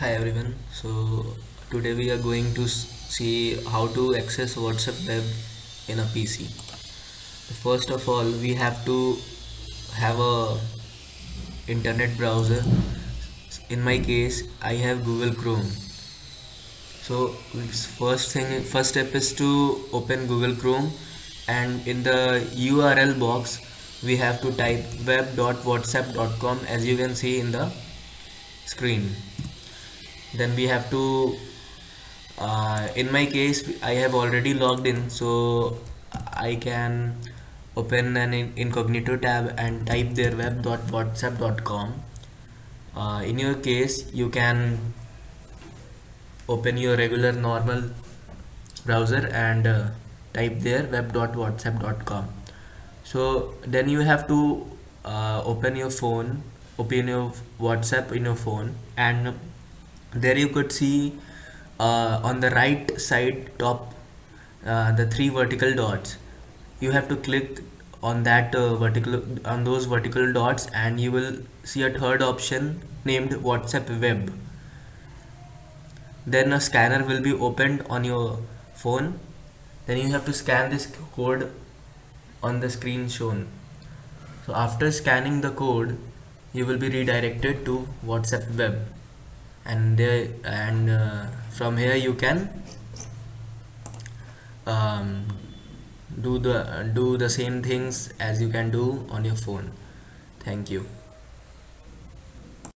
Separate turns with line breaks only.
Hi everyone. So today we are going to see how to access WhatsApp web in a PC. First of all, we have to have a internet browser. In my case, I have Google Chrome. So first thing, first step is to open Google Chrome, and in the URL box, we have to type web.whatsapp.com as you can see in the screen. Then we have to uh, in my case I have already logged in. So I can open an incognito tab and type their web.whatsapp.com uh, in your case you can open your regular normal browser and uh, type there web.whatsapp.com so then you have to uh, open your phone open your whatsapp in your phone and there you could see uh, on the right side top uh, the three vertical dots. You have to click on that uh, vertical on those vertical dots and you will see a third option named whatsapp web. Then a scanner will be opened on your phone. Then you have to scan this code on the screen shown. So after scanning the code you will be redirected to whatsapp web and there and uh, from here you can um, do the do the same things as you can do on your phone. Thank you